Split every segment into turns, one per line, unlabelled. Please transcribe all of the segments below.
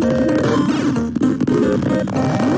Thank you.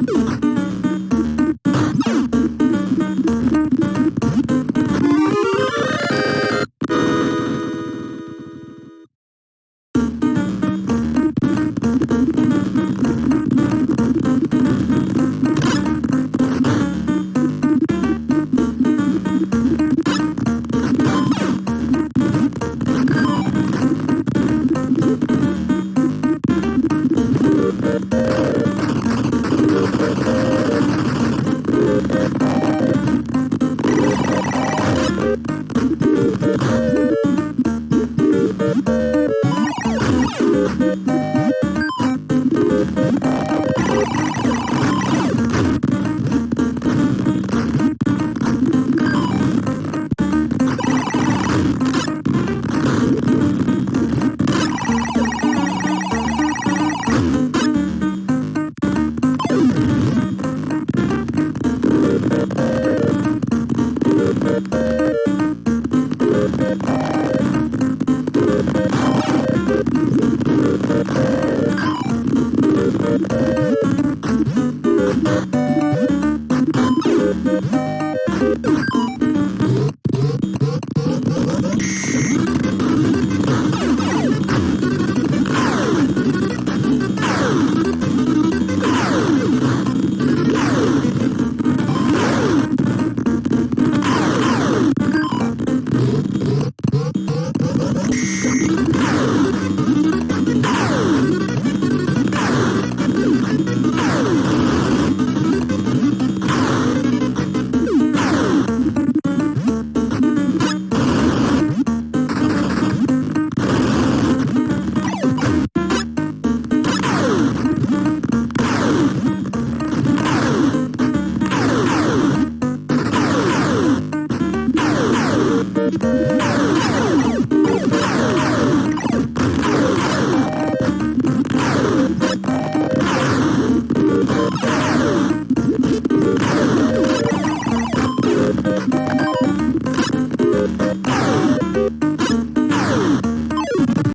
Oh, my God.